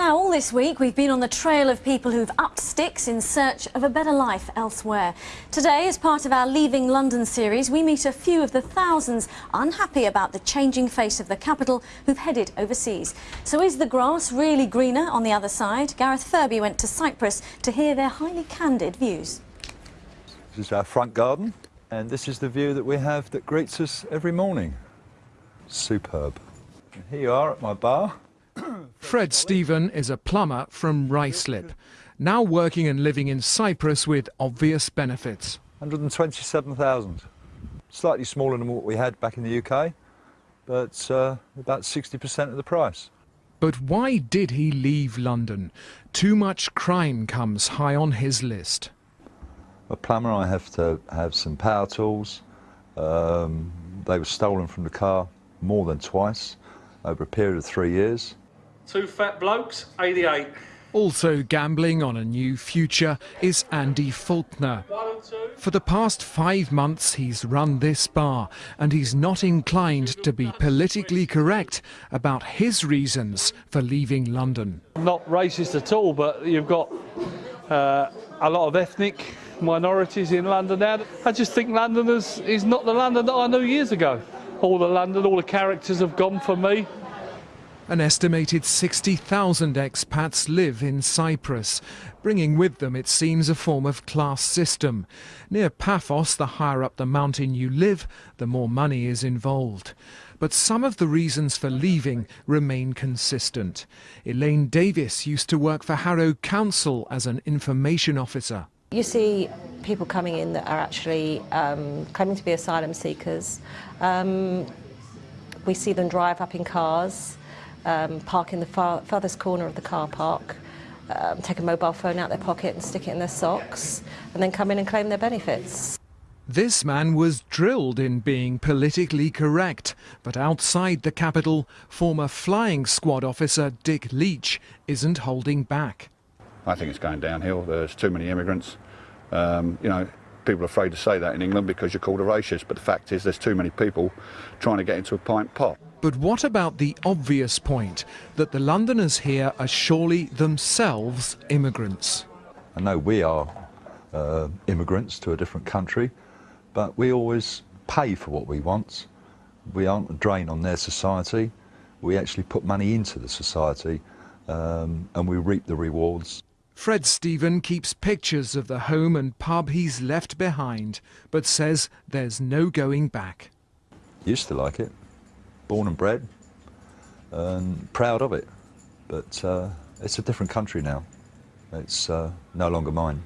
Now, all this week, we've been on the trail of people who've upped sticks in search of a better life elsewhere. Today, as part of our Leaving London series, we meet a few of the thousands unhappy about the changing face of the capital who've headed overseas. So is the grass really greener on the other side? Gareth Furby went to Cyprus to hear their highly candid views. This is our front garden, and this is the view that we have that greets us every morning. Superb. And here you are at my bar. Fred Stephen is a plumber from Ruislip, now working and living in Cyprus with obvious benefits. 127,000. Slightly smaller than what we had back in the UK, but uh, about 60% of the price. But why did he leave London? Too much crime comes high on his list. A plumber, I have to have some power tools. Um, they were stolen from the car more than twice over a period of three years. Two fat blokes, 88. Also gambling on a new future is Andy Faulkner. For the past five months he's run this bar and he's not inclined to be politically correct about his reasons for leaving London. Not racist at all, but you've got uh, a lot of ethnic minorities in London now. I just think London is, is not the London that I knew years ago. All the London, all the characters have gone for me. An estimated 60,000 expats live in Cyprus, bringing with them, it seems, a form of class system. Near Paphos, the higher up the mountain you live, the more money is involved. But some of the reasons for leaving remain consistent. Elaine Davis used to work for Harrow Council as an information officer. You see people coming in that are actually um, claiming to be asylum seekers. Um, we see them drive up in cars um, park in the far, farthest corner of the car park, um, take a mobile phone out their pocket and stick it in their socks, and then come in and claim their benefits. This man was drilled in being politically correct, but outside the capital, former flying squad officer Dick Leach isn't holding back. I think it's going downhill. There's too many immigrants. Um, you know, people are afraid to say that in England because you're called a racist, but the fact is there's too many people trying to get into a pint pot. But what about the obvious point that the Londoners here are surely themselves immigrants? I know we are uh, immigrants to a different country, but we always pay for what we want. We aren't a drain on their society. We actually put money into the society um, and we reap the rewards. Fred Stephen keeps pictures of the home and pub he's left behind, but says there's no going back. Used to like it born and bred and proud of it. But uh, it's a different country now. It's uh, no longer mine.